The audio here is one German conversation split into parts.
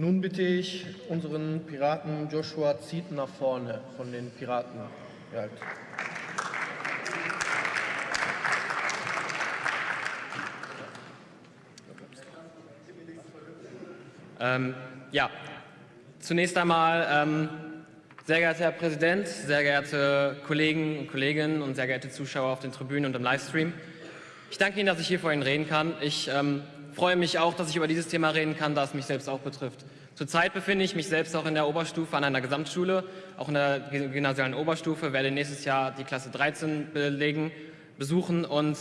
Nun bitte ich unseren Piraten Joshua Zieten nach vorne von den Piraten. Ja. Ähm, ja, zunächst einmal, ähm, sehr geehrter Herr Präsident, sehr geehrte Kollegen und Kolleginnen und sehr geehrte Zuschauer auf den Tribünen und im Livestream. Ich danke Ihnen, dass ich hier vor Ihnen reden kann. Ich ähm, freue mich auch, dass ich über dieses Thema reden kann, da es mich selbst auch betrifft. Zurzeit befinde ich mich selbst auch in der Oberstufe an einer Gesamtschule, auch in der gymnasialen Oberstufe, werde nächstes Jahr die Klasse 13 belegen, besuchen und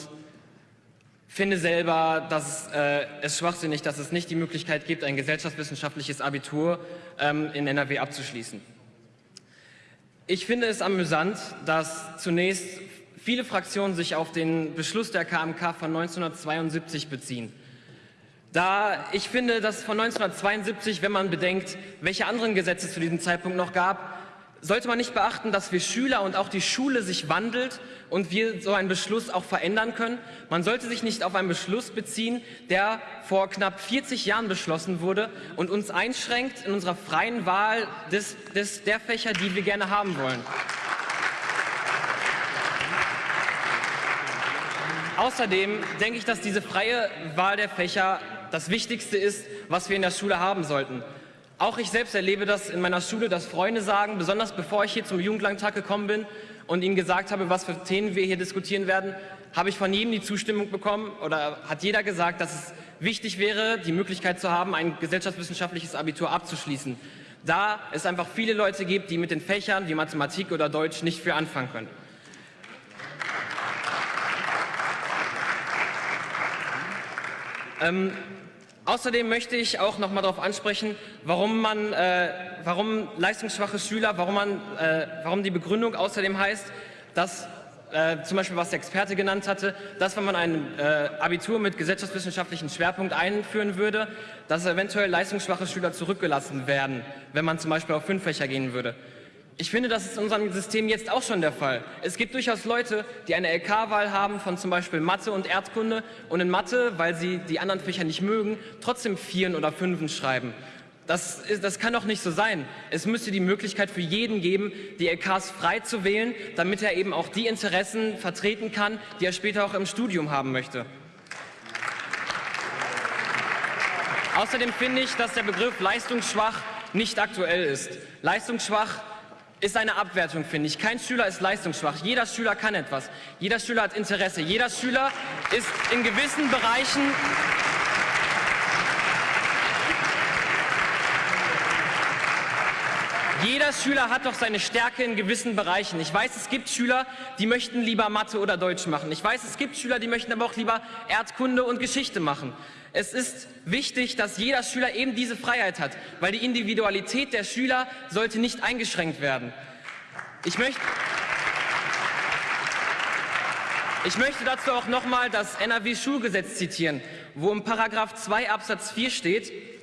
finde selber, dass äh, es schwachsinnig, dass es nicht die Möglichkeit gibt, ein gesellschaftswissenschaftliches Abitur ähm, in NRW abzuschließen. Ich finde es amüsant, dass zunächst viele Fraktionen sich auf den Beschluss der KMK von 1972 beziehen. Da ich finde, dass von 1972, wenn man bedenkt, welche anderen Gesetze zu diesem Zeitpunkt noch gab, sollte man nicht beachten, dass wir Schüler und auch die Schule sich wandelt und wir so einen Beschluss auch verändern können. Man sollte sich nicht auf einen Beschluss beziehen, der vor knapp 40 Jahren beschlossen wurde und uns einschränkt in unserer freien Wahl des, des, der Fächer, die wir gerne haben wollen. Außerdem denke ich, dass diese freie Wahl der Fächer das Wichtigste ist, was wir in der Schule haben sollten. Auch ich selbst erlebe das in meiner Schule, dass Freunde sagen, besonders bevor ich hier zum Jugendlandtag gekommen bin und ihnen gesagt habe, was für Themen wir hier diskutieren werden, habe ich von jedem die Zustimmung bekommen oder hat jeder gesagt, dass es wichtig wäre, die Möglichkeit zu haben, ein gesellschaftswissenschaftliches Abitur abzuschließen. Da es einfach viele Leute gibt, die mit den Fächern wie Mathematik oder Deutsch nicht viel anfangen können. Ähm, Außerdem möchte ich auch noch mal darauf ansprechen, warum, man, äh, warum leistungsschwache Schüler, warum, man, äh, warum die Begründung außerdem heißt, dass äh, zum Beispiel was der Experte genannt hatte, dass wenn man ein äh, Abitur mit gesellschaftswissenschaftlichen Schwerpunkt einführen würde, dass eventuell leistungsschwache Schüler zurückgelassen werden, wenn man zum Beispiel auf fünf Fächer gehen würde. Ich finde, das ist in unserem System jetzt auch schon der Fall. Es gibt durchaus Leute, die eine LK-Wahl haben von zum Beispiel Mathe und Erdkunde und in Mathe, weil sie die anderen Fächer nicht mögen, trotzdem Vieren oder Fünfen schreiben. Das, ist, das kann doch nicht so sein. Es müsste die Möglichkeit für jeden geben, die LKs frei zu wählen, damit er eben auch die Interessen vertreten kann, die er später auch im Studium haben möchte. Außerdem finde ich, dass der Begriff leistungsschwach nicht aktuell ist. Leistungsschwach ist eine Abwertung, finde ich. Kein Schüler ist leistungsschwach. Jeder Schüler kann etwas. Jeder Schüler hat Interesse. Jeder Schüler ist in gewissen Bereichen Jeder Schüler hat doch seine Stärke in gewissen Bereichen. Ich weiß, es gibt Schüler, die möchten lieber Mathe oder Deutsch machen. Ich weiß, es gibt Schüler, die möchten aber auch lieber Erdkunde und Geschichte machen. Es ist wichtig, dass jeder Schüler eben diese Freiheit hat, weil die Individualität der Schüler sollte nicht eingeschränkt werden. Ich möchte, ich möchte dazu auch nochmal das NRW-Schulgesetz zitieren, wo im Paragraph 2 Absatz 4 steht,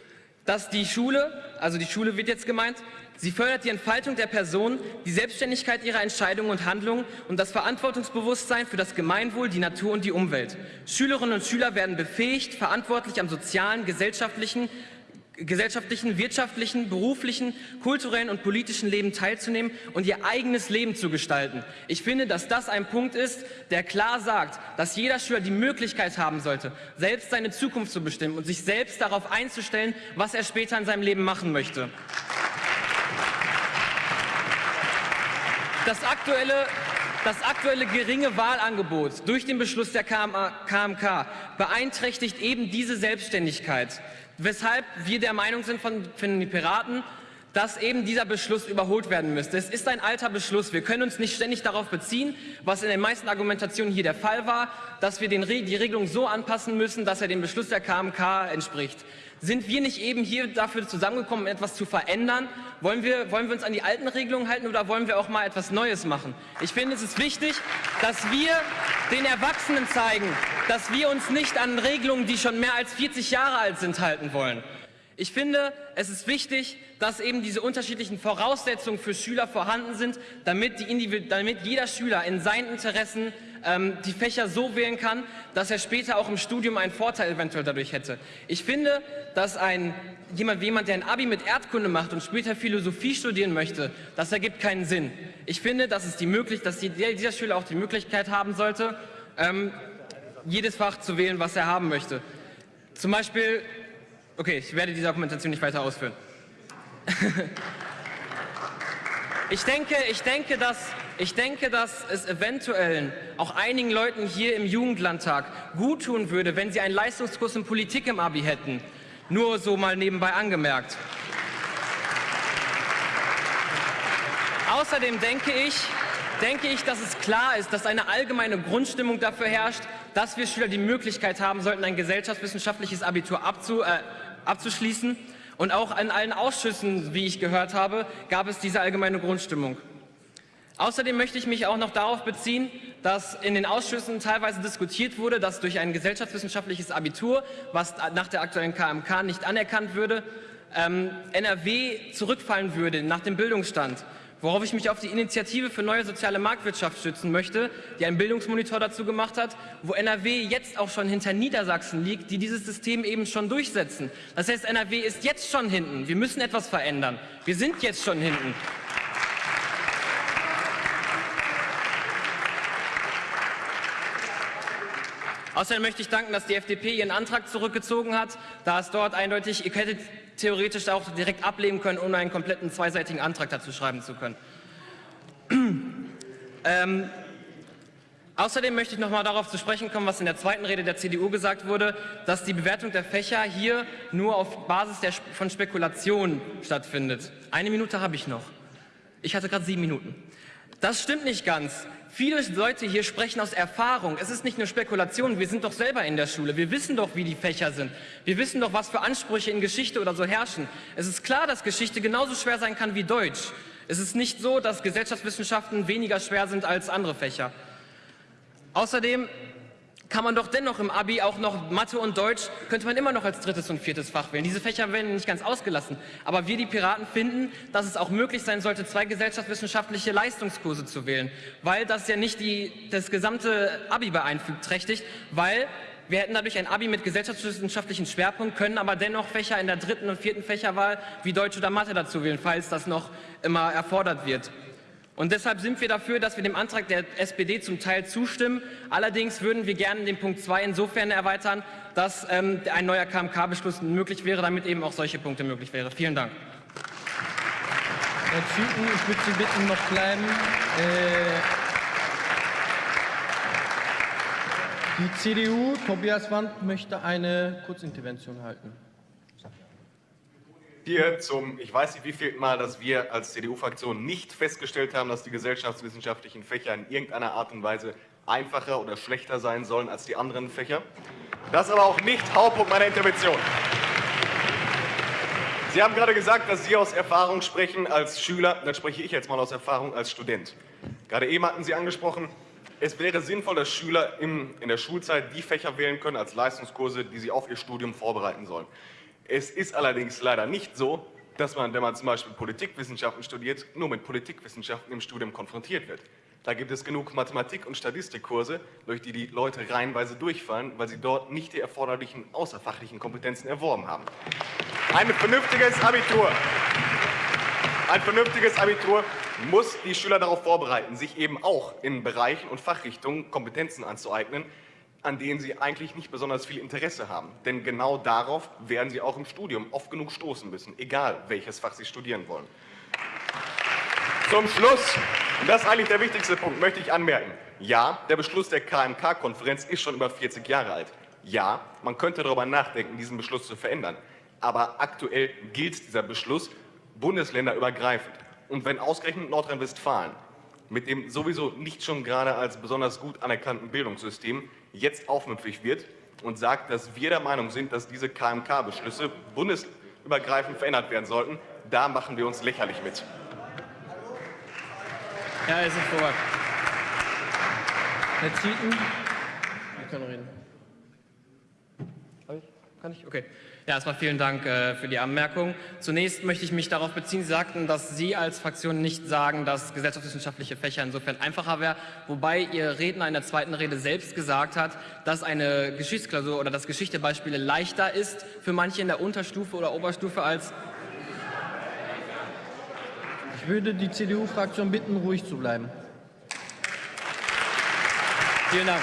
dass die Schule, also die Schule wird jetzt gemeint, Sie fördert die Entfaltung der Person, die Selbstständigkeit ihrer Entscheidungen und Handlungen und das Verantwortungsbewusstsein für das Gemeinwohl, die Natur und die Umwelt. Schülerinnen und Schüler werden befähigt, verantwortlich am sozialen, gesellschaftlichen, gesellschaftlichen, wirtschaftlichen, beruflichen, kulturellen und politischen Leben teilzunehmen und ihr eigenes Leben zu gestalten. Ich finde, dass das ein Punkt ist, der klar sagt, dass jeder Schüler die Möglichkeit haben sollte, selbst seine Zukunft zu bestimmen und sich selbst darauf einzustellen, was er später in seinem Leben machen möchte. Das aktuelle, das aktuelle geringe Wahlangebot durch den Beschluss der KMK beeinträchtigt eben diese Selbstständigkeit, weshalb wir der Meinung sind von, von den Piraten, dass eben dieser Beschluss überholt werden müsste. Es ist ein alter Beschluss. Wir können uns nicht ständig darauf beziehen, was in den meisten Argumentationen hier der Fall war, dass wir den, die Regelung so anpassen müssen, dass er dem Beschluss der KMK entspricht. Sind wir nicht eben hier dafür zusammengekommen, etwas zu verändern? Wollen wir, wollen wir uns an die alten Regelungen halten oder wollen wir auch mal etwas Neues machen? Ich finde, es ist wichtig, dass wir den Erwachsenen zeigen, dass wir uns nicht an Regelungen, die schon mehr als 40 Jahre alt sind, halten wollen. Ich finde, es ist wichtig, dass eben diese unterschiedlichen Voraussetzungen für Schüler vorhanden sind, damit, damit jeder Schüler in seinen Interessen ähm, die Fächer so wählen kann, dass er später auch im Studium einen Vorteil eventuell dadurch hätte. Ich finde, dass ein, jemand, jemand, der ein Abi mit Erdkunde macht und später Philosophie studieren möchte, das ergibt keinen Sinn. Ich finde, dass, es die möglich, dass die, dieser Schüler auch die Möglichkeit haben sollte, ähm, jedes Fach zu wählen, was er haben möchte. Zum Beispiel, okay, ich werde diese Argumentation nicht weiter ausführen. ich, denke, ich, denke, dass, ich denke, dass es eventuell auch einigen Leuten hier im Jugendlandtag gut tun würde, wenn sie einen Leistungskurs in Politik im Abi hätten. Nur so mal nebenbei angemerkt. Außerdem denke ich, denke ich, dass es klar ist, dass eine allgemeine Grundstimmung dafür herrscht, dass wir Schüler die Möglichkeit haben sollten, ein gesellschaftswissenschaftliches Abitur abzu, äh, abzuschließen. Und auch in allen Ausschüssen, wie ich gehört habe, gab es diese allgemeine Grundstimmung. Außerdem möchte ich mich auch noch darauf beziehen, dass in den Ausschüssen teilweise diskutiert wurde, dass durch ein gesellschaftswissenschaftliches Abitur, was nach der aktuellen KMK nicht anerkannt würde, ähm, NRW zurückfallen würde nach dem Bildungsstand worauf ich mich auf die Initiative für neue soziale Marktwirtschaft stützen möchte, die einen Bildungsmonitor dazu gemacht hat, wo NRW jetzt auch schon hinter Niedersachsen liegt, die dieses System eben schon durchsetzen. Das heißt, NRW ist jetzt schon hinten. Wir müssen etwas verändern. Wir sind jetzt schon hinten. Außerdem möchte ich danken, dass die FDP ihren Antrag zurückgezogen hat, da es dort eindeutig, ihr hättet theoretisch auch direkt ablehnen können, ohne einen kompletten zweiseitigen Antrag dazu schreiben zu können. ähm, Außerdem möchte ich noch mal darauf zu sprechen kommen, was in der zweiten Rede der CDU gesagt wurde, dass die Bewertung der Fächer hier nur auf Basis der, von Spekulationen stattfindet. Eine Minute habe ich noch. Ich hatte gerade sieben Minuten. Das stimmt nicht ganz. Viele Leute hier sprechen aus Erfahrung. Es ist nicht nur Spekulation, wir sind doch selber in der Schule. Wir wissen doch, wie die Fächer sind. Wir wissen doch, was für Ansprüche in Geschichte oder so herrschen. Es ist klar, dass Geschichte genauso schwer sein kann wie Deutsch. Es ist nicht so, dass Gesellschaftswissenschaften weniger schwer sind als andere Fächer. Außerdem kann man doch dennoch im Abi auch noch Mathe und Deutsch, könnte man immer noch als drittes und viertes Fach wählen. Diese Fächer werden nicht ganz ausgelassen. Aber wir, die Piraten, finden, dass es auch möglich sein sollte, zwei gesellschaftswissenschaftliche Leistungskurse zu wählen, weil das ja nicht die, das gesamte Abi beeinträchtigt, weil wir hätten dadurch ein Abi mit gesellschaftswissenschaftlichen Schwerpunkt, können aber dennoch Fächer in der dritten und vierten Fächerwahl wie Deutsch oder Mathe dazu wählen, falls das noch immer erfordert wird. Und deshalb sind wir dafür, dass wir dem Antrag der SPD zum Teil zustimmen. Allerdings würden wir gerne den Punkt 2 insofern erweitern, dass ähm, ein neuer KMK-Beschluss möglich wäre, damit eben auch solche Punkte möglich wären. Vielen Dank. Herr Züten, ich würde Sie bitten, noch bleiben. Äh, die CDU, Tobias Wand, möchte eine Kurzintervention halten hier zum, ich weiß nicht wie viel Mal, dass wir als CDU-Fraktion nicht festgestellt haben, dass die gesellschaftswissenschaftlichen Fächer in irgendeiner Art und Weise einfacher oder schlechter sein sollen als die anderen Fächer. Das ist aber auch nicht Hauptpunkt meiner Intervention. Sie haben gerade gesagt, dass Sie aus Erfahrung sprechen als Schüler. Dann spreche ich jetzt mal aus Erfahrung als Student. Gerade eben hatten Sie angesprochen, es wäre sinnvoll, dass Schüler in der Schulzeit die Fächer wählen können als Leistungskurse, die sie auf ihr Studium vorbereiten sollen. Es ist allerdings leider nicht so, dass man, wenn man zum Beispiel Politikwissenschaften studiert, nur mit Politikwissenschaften im Studium konfrontiert wird. Da gibt es genug Mathematik- und Statistikkurse, durch die die Leute reihenweise durchfallen, weil sie dort nicht die erforderlichen außerfachlichen Kompetenzen erworben haben. Ein vernünftiges Abitur, ein vernünftiges Abitur muss die Schüler darauf vorbereiten, sich eben auch in Bereichen und Fachrichtungen Kompetenzen anzueignen, an denen sie eigentlich nicht besonders viel Interesse haben. Denn genau darauf werden sie auch im Studium oft genug stoßen müssen, egal welches Fach sie studieren wollen. Zum Schluss, und das ist eigentlich der wichtigste Punkt, möchte ich anmerken, ja, der Beschluss der KMK-Konferenz ist schon über 40 Jahre alt. Ja, man könnte darüber nachdenken, diesen Beschluss zu verändern. Aber aktuell gilt dieser Beschluss bundesländerübergreifend. Und wenn ausgerechnet Nordrhein-Westfalen mit dem sowieso nicht schon gerade als besonders gut anerkannten Bildungssystem jetzt aufmüpfig wird und sagt, dass wir der Meinung sind, dass diese KMK-Beschlüsse bundesübergreifend verändert werden sollten, da machen wir uns lächerlich mit. Ja, es ist vorbei. Herr Zieten, Sie können reden. Kann ich? Okay. Ja, erstmal vielen Dank äh, für die Anmerkung. Zunächst möchte ich mich darauf beziehen, Sie sagten, dass Sie als Fraktion nicht sagen, dass gesellschaftswissenschaftliche Fächer insofern einfacher wäre, wobei Ihr Redner in der zweiten Rede selbst gesagt hat, dass eine Geschichtsklausur oder das Geschichtebeispiele leichter ist für manche in der Unterstufe oder Oberstufe als... Ich würde die CDU-Fraktion bitten, ruhig zu bleiben. Vielen Dank.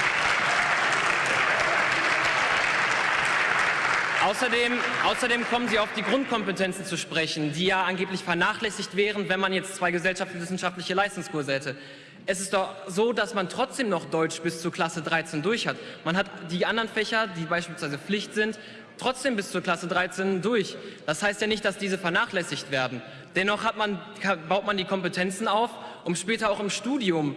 Außerdem, außerdem, kommen Sie auf die Grundkompetenzen zu sprechen, die ja angeblich vernachlässigt wären, wenn man jetzt zwei gesellschaftswissenschaftliche Leistungskurse hätte. Es ist doch so, dass man trotzdem noch Deutsch bis zur Klasse 13 durch hat. Man hat die anderen Fächer, die beispielsweise Pflicht sind, trotzdem bis zur Klasse 13 durch. Das heißt ja nicht, dass diese vernachlässigt werden. Dennoch man, baut man die Kompetenzen auf, um später auch im Studium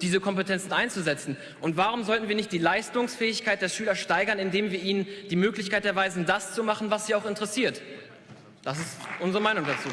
diese Kompetenzen einzusetzen. Und warum sollten wir nicht die Leistungsfähigkeit der Schüler steigern, indem wir ihnen die Möglichkeit erweisen, das zu machen, was sie auch interessiert? Das ist unsere Meinung dazu.